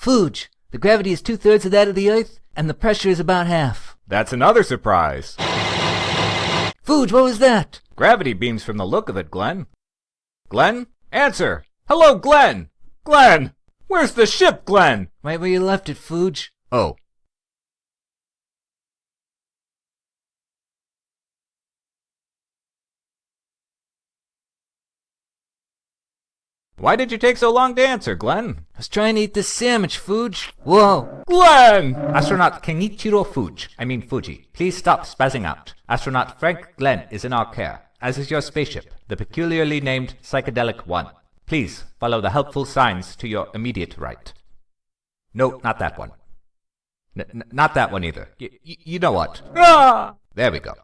Fuge, the gravity is two-thirds of that of the Earth, and the pressure is about half. That's another surprise. Fuge, what was that? Gravity beams from the look of it, Glenn. Glenn? Answer! Hello, Glenn! Glenn! Where's the ship, Glenn? Right where you left it, Fuge. Oh. Why did you take so long to answer, Glenn? I was trying to eat this sandwich, Fuge. Whoa. Glenn! Astronaut Kenichiro Fuge, I mean Fuji, please stop spazzing out. Astronaut Frank Glenn is in our care, as is your spaceship, the peculiarly named Psychedelic One. Please follow the helpful signs to your immediate right. No, not that one. N- not that one either. Y- you know what? Ah! There we go.